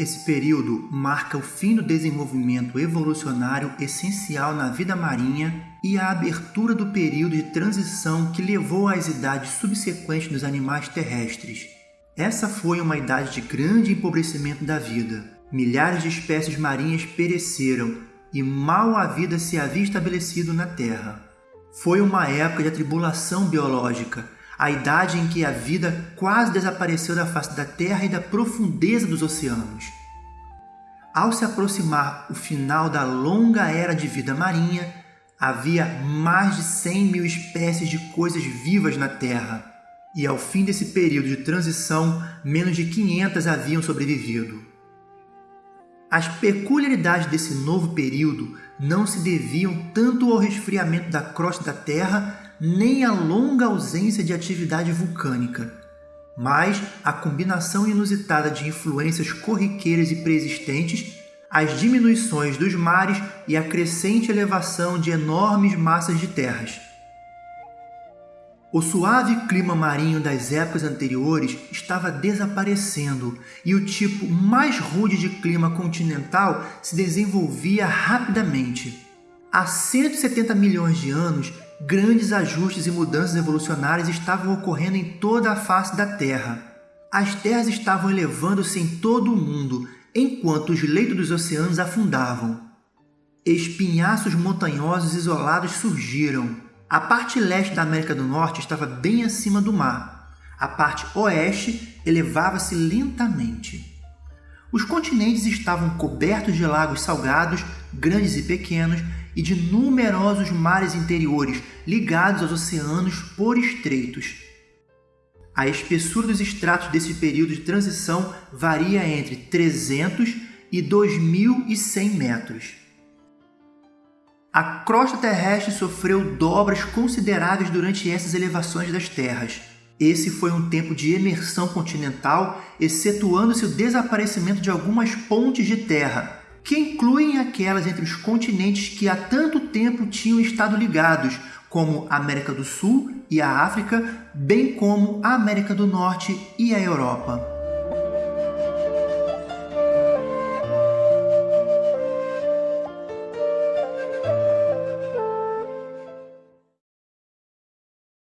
Esse período marca o fim do desenvolvimento evolucionário essencial na vida marinha e a abertura do período de transição que levou às idades subsequentes dos animais terrestres. Essa foi uma idade de grande empobrecimento da vida. Milhares de espécies marinhas pereceram e mal a vida se havia estabelecido na Terra. Foi uma época de atribulação biológica, a idade em que a vida quase desapareceu da face da Terra e da profundeza dos oceanos. Ao se aproximar o final da longa era de vida marinha, havia mais de 100 mil espécies de coisas vivas na Terra, e ao fim desse período de transição, menos de 500 haviam sobrevivido. As peculiaridades desse novo período não se deviam tanto ao resfriamento da crosta da Terra, nem à longa ausência de atividade vulcânica, mas à combinação inusitada de influências corriqueiras e preexistentes, as diminuições dos mares e a crescente elevação de enormes massas de terras. O suave clima marinho das épocas anteriores estava desaparecendo e o tipo mais rude de clima continental se desenvolvia rapidamente. Há 170 milhões de anos, grandes ajustes e mudanças evolucionárias estavam ocorrendo em toda a face da Terra. As terras estavam elevando-se em todo o mundo, enquanto os leitos dos oceanos afundavam. Espinhaços montanhosos isolados surgiram, a parte leste da América do Norte estava bem acima do mar. A parte oeste elevava-se lentamente. Os continentes estavam cobertos de lagos salgados, grandes e pequenos, e de numerosos mares interiores ligados aos oceanos por estreitos. A espessura dos estratos desse período de transição varia entre 300 e 2.100 metros. A crosta terrestre sofreu dobras consideráveis durante essas elevações das terras. Esse foi um tempo de emersão continental, excetuando-se o desaparecimento de algumas pontes de terra, que incluem aquelas entre os continentes que há tanto tempo tinham estado ligados, como a América do Sul e a África, bem como a América do Norte e a Europa.